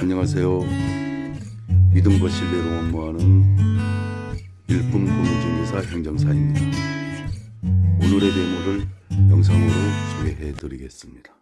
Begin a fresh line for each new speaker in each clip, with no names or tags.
안녕하세요. 믿음과 신뢰로 업무하는 일품 공인중개사 행정사입니다. 오늘의 데모를 영상으로 소개해 드리겠습니다.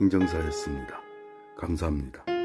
행정사였습니다. 감사합니다.